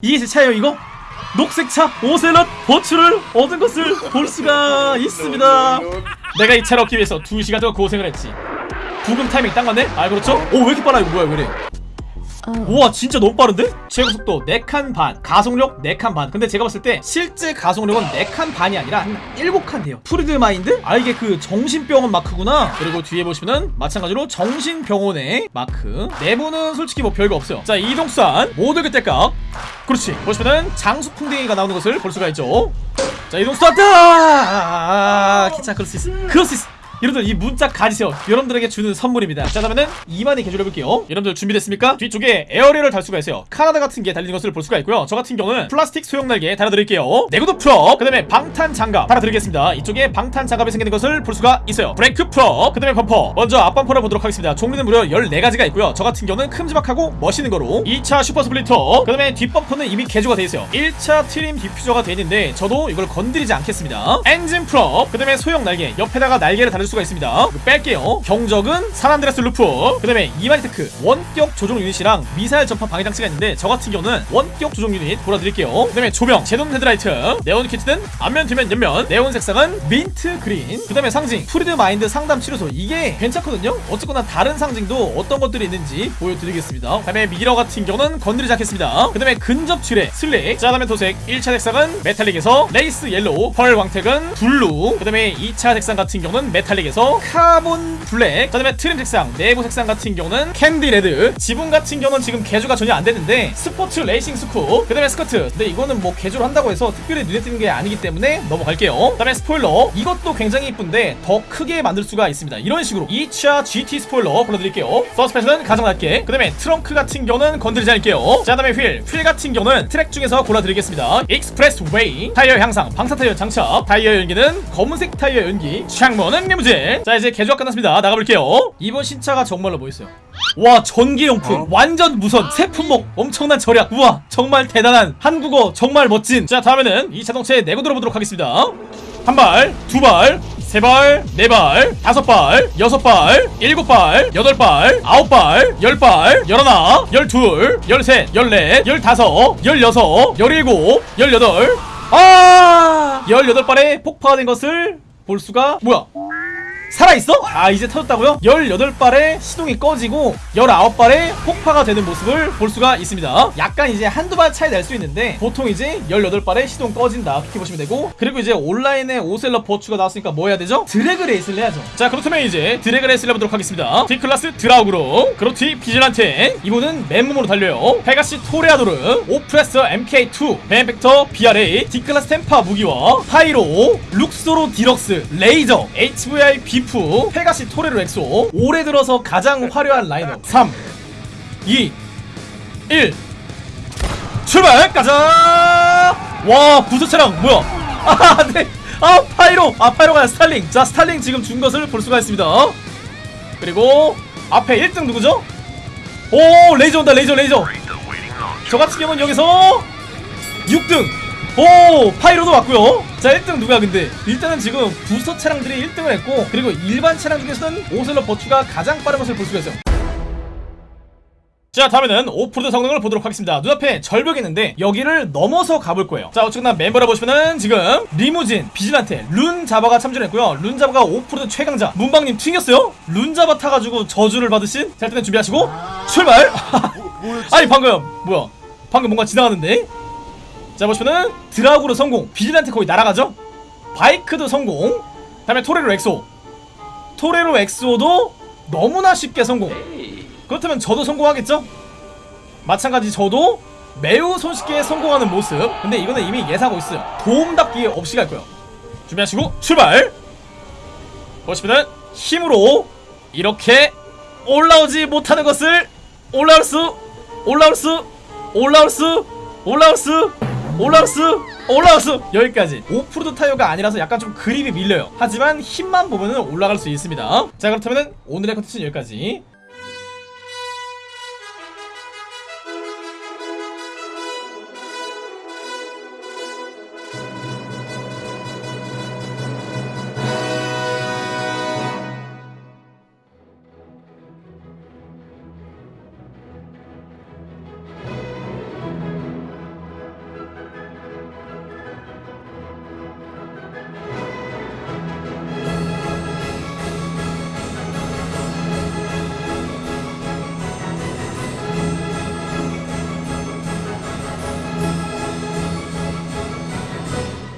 이게 제 차예요 이거? 녹색 차 오셀럿 버추를 얻은 것을 볼 수가 있습니다 내가 이 차를 얻기 위해서 2시간 동안 고생을 했지 브금 타이밍 딱 맞네? 아 그렇죠? 오 왜 이렇게 빨라 이거 뭐야 왜 이래 우와 진짜 너무 빠른데? 최고속도 4칸 반 가속력 4칸 반 근데 제가 봤을 때 실제 가속력은 4칸 반이 아니라 한 7칸 돼요 freed mind? 아 이게 그 정신병원 마크구나 그리고 뒤에 보시면은 마찬가지로 정신병원의 마크 내부는 솔직히 뭐 별거 없어요 자 이동수단 모두 그때깍 그렇지 보시면은 장수풍뎅이가 나오는 것을 볼 수가 있죠 자 이동수단 아, 기차 그럴 수 있어 그럴 수 있어 여러분들 이 문자 가지세요. 여러분들에게 주는 선물입니다. 자 그러면은 이마니 개조해볼게요. 여러분들 준비됐습니까? 뒤쪽에 에어리를 달 수가 있어요. 카나다 같은 게 달리는 것을 볼 수가 있고요. 저 같은 경우는 플라스틱 소형 날개 달아드릴게요. 내구도 full up 그 다음에 방탄 장갑 달아드리겠습니다. 이쪽에 방탄 장갑이 생기는 것을 볼 수가 있어요. 브레이크 full up 그 다음에 범퍼. 먼저 앞범퍼를 보도록 하겠습니다. 종류는 무려 14가지가 있고요. 저 같은 경우는 큼지막하고 멋있는 거로 2차 super splitter 그 다음에 뒷범퍼는 이미 개조가 돼 있어요. 1차 trim diffuser가 돼 있는데 저도 이걸 건드리지 않겠습니다. 엔진 full up 그 다음에 소형 날개 옆에다가 날개를 달을 수가 있습니다. 이거 뺄게요. 경적은 산안드레스 루프. 그 다음에 이마니테크. 원격 조종 유닛이랑 미사일 전파 방해 장치가 있는데 저 같은 경우는 원격 조종 유닛 보여드릴게요. 그 다음에 조명. 제동 헤드라이트. 네온 키트는 앞면 뒤면 옆면. 네온 색상은 mint green. 그 다음에 상징. 프리드 마인드 상담 치료소. 이게 괜찮거든요. 어쨌거나 다른 상징도 어떤 것들이 있는지 보여드리겠습니다. 그 다음에 미러 같은 경우는 건드리지 않겠습니다. 그 다음에 근접 칠해 sleek 자 다음에 도색. 1차 색상은 metallic에서 race yellow. 펄 광택은 블루. 그 다음에 2차 색상 같은 경우는 메탈릭 에서 carbon black 그 다음에 trim 색상 내부 색상 같은 경우는 candy red 지붕 같은 경우는 지금 개조가 전혀 안 됐는데 sports racing scoop 그 다음에 스커트. 근데 이거는 뭐 개조를 한다고 해서 특별히 눈에 띄는 게 아니기 때문에 넘어갈게요. 그 다음에 스포일러. 이것도 굉장히 이쁜데 더 크게 만들 수가 있습니다. 이런 식으로 2차 GT 스포일러 불러드릴게요. 서스펜션은 가장 낮게 그 다음에 트렁크 같은 경우는 건드리지 않을게요. 자 다음에 휠. 휠 같은 경우는 트랙 중에서 골라드리겠습니다. expressway 타이어 향상 방사 타이어 장착. 타이어 연기는 검은색 타이어 연기. 창문은 리무진 자 이제 개조가 끝났습니다. 나가볼게요. 이번 신차가 정말로 멋있어요. 와 전기용품. 완전 무선. 새 품목. 엄청난 절약. 우와 정말 대단한. 한국어 정말 멋진. 자 다음에는 이 자동차의 내구도 들어보도록 하겠습니다. 한 발, 두 발, 세 발, 네 발, 다섯 발, 여섯 발, 일곱 발, 여덟 발, 아홉 발, 열 발, 열하나, 열둘, 열셋, 열넷, 열다섯, 열여섯, 열일곱, 열여덟. 아! 열여덟 발에 폭파가 된 것을 볼 수가 뭐야? 살아있어? 아 이제 터졌다고요? 18발에 시동이 꺼지고 19발에 폭파가 되는 모습을 볼 수가 있습니다. 약간 이제 한두 발 차이 날 수 있는데 보통 이제 18발에 시동 꺼진다. 그렇게 보시면 되고. 그리고 이제 온라인에 오셀러 버추가 나왔으니까 뭐 해야 되죠? drag race를 해야죠. 자 그렇다면 이제 drag race를 해보도록 하겠습니다. D클래스 드라우그로. 그로티 비질란테. 이분은 맨몸으로 달려요. 페가시 토레아도르 오프레서 MK2 베네팩터 BR8 D클래스 템파 무기와 파이로 룩소로 디럭스 레이저 HVI 비프 페가시 토레로 엑소. 올해 들어서 가장 화려한 라인업. 3 2 1 출발! 가자! 와 부스터 차량 뭐야? 아 네. 아 파이로. 아 파이로가 스탈링. 자 스탈링 지금 준 것을 볼 수가 있습니다. 그리고 앞에 1등 누구죠? 오 레이저 온다 레이저 레이저. 저 같은 경우는 여기서 6등 오 파이로도 왔고요. 자 1등 누가 근데? 일단은 지금 부스터 차량들이 1등을 했고 그리고 일반 차량 중에서는 오셀러 버추가 가장 빠른 것을 볼 수가 있어요. 자 다음에는 오프로드 성능을 보도록 하겠습니다. 눈앞에 절벽이 있는데 여기를 넘어서 가볼 거예요. 자 어쨌거나 멤버를 보시면은 지금 리무진 비질란테 룬자바가 참전했고요. 룬자바가 오프로드 최강자. 문방님 튕겼어요? 룬자바 타가지고 저주를 받으신? 자 일단 준비하시고 출발. 아니 방금 뭐야? 방금 뭔가 지나가는데 자 보시면은 드라우그르 성공. 비질란테 거의 날아가죠? 바이크도 성공. 다음에 토레로 엑소. 토레로 엑소도 너무나 쉽게 성공. 그렇다면 저도 성공하겠죠? 마찬가지 저도 매우 손쉽게 성공하는 모습. 근데 이거는 이미 예상하고 있어요. 도움닫기 없이 갈 거예요. 준비하시고 출발! 보시면은 힘으로 이렇게 올라오지 못하는 것을 올라올 수 올라올 수 올라올 수 올라올 수 올라올 수 여기까지. 오프로드 타이어가 아니라서 약간 좀 그립이 밀려요. 하지만 힘만 보면은 올라갈 수 있습니다. 자 그렇다면 오늘의 컨텐츠는 여기까지